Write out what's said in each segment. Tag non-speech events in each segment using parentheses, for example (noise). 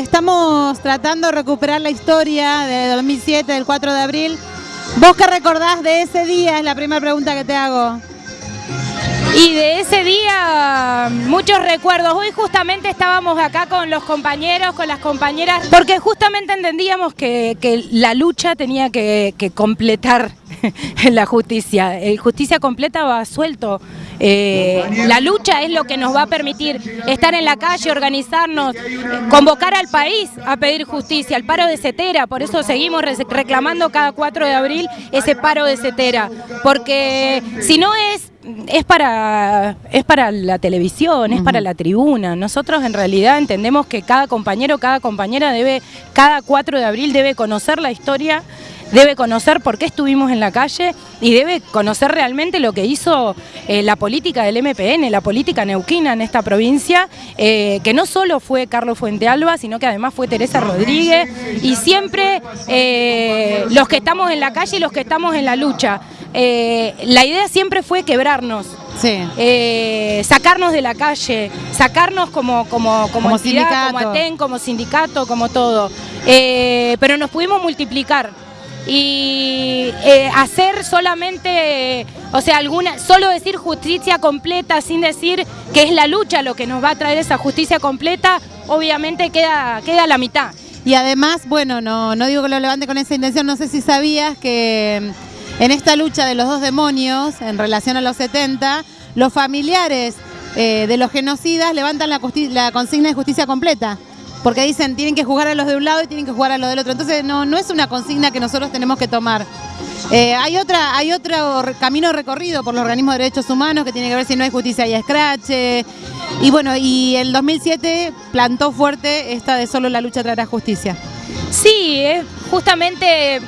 estamos tratando de recuperar la historia de 2007, del 4 de abril. ¿Vos qué recordás de ese día? Es la primera pregunta que te hago. Y de ese día, muchos recuerdos. Hoy justamente estábamos acá con los compañeros, con las compañeras, porque justamente entendíamos que, la lucha tenía que, completar (laughs) la justicia. El justicia completa va suelto. Eh, la lucha es lo que nos va a permitir estar en la calle, organizarnos, convocar al país a pedir justicia, el paro de Cetera, por eso seguimos reclamando cada 4 de abril ese paro de Cetera, porque si no es es para, es para la televisión, es para la tribuna. Nosotros en realidad entendemos que cada compañero, cada compañera debe, cada 4 de abril debe conocer la historia, debe conocer por qué estuvimos en la calle y debe conocer realmente lo que hizo eh, la política del MPN, la política neuquina en esta provincia, eh, que no solo fue Carlos Fuentealba, sino que además fue Teresa Rodríguez y siempre eh, los que estamos en la calle y los que estamos en la lucha. Eh, la idea siempre fue quebrarnos. Eh, sacarnos de la calle, sacarnos como, como, como, sindicato. como ATEN, como sindicato, como todo. Eh, pero nos pudimos multiplicar y hacer solamente, o sea, alguna, solo decir justicia completa sin decir que es la lucha lo que nos va a traer esa justicia completa, obviamente queda, queda la mitad. Y además, bueno, no, no digo que lo levante con esa intención, no sé si sabías que en esta lucha de los dos demonios en relación a los 70, los familiares eh, de los genocidas levantan la, consigna de justicia completa porque dicen tienen que jugar a los de un lado y tienen que jugar a los del otro. Entonces no, no es una consigna que nosotros tenemos que tomar. Eh, hay, otra, hay otro camino recorrido por los organismos de derechos humanos que tiene que ver si no hay justicia y escrache. Y bueno, y el 2007 plantó fuerte esta de solo la lucha traerá justicia. Sí, justamente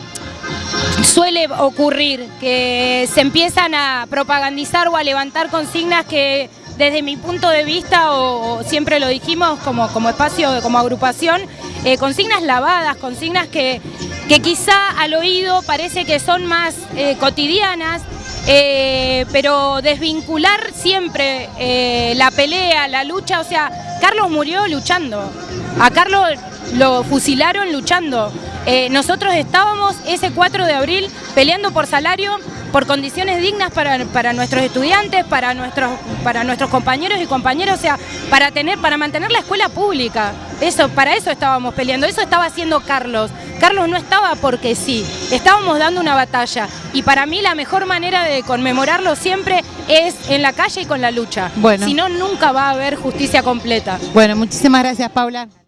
suele ocurrir que se empiezan a propagandizar o a levantar consignas que desde mi punto de vista, o, siempre lo dijimos como, como espacio, como agrupación, eh, consignas lavadas, consignas que, que quizá al oído parece que son más eh, cotidianas, eh, pero desvincular siempre la pelea, la lucha, o sea, Carlos murió luchando, a Carlos lo fusilaron luchando, eh, nosotros estábamos ese 4 de abril peleando por salario, por condiciones dignas para, nuestros estudiantes, para nuestros, para nuestros compañeros y compañeras, o sea, para, tener, para mantener la escuela pública. Eso, para eso estábamos peleando, eso estaba haciendo Carlos. Carlos no estaba porque sí, estábamos dando una batalla. Y para mí la mejor manera de conmemorarlo siempre es en la calle y con la lucha. Bueno. Si no, nunca va a haber justicia completa. Bueno, muchísimas gracias, Paula.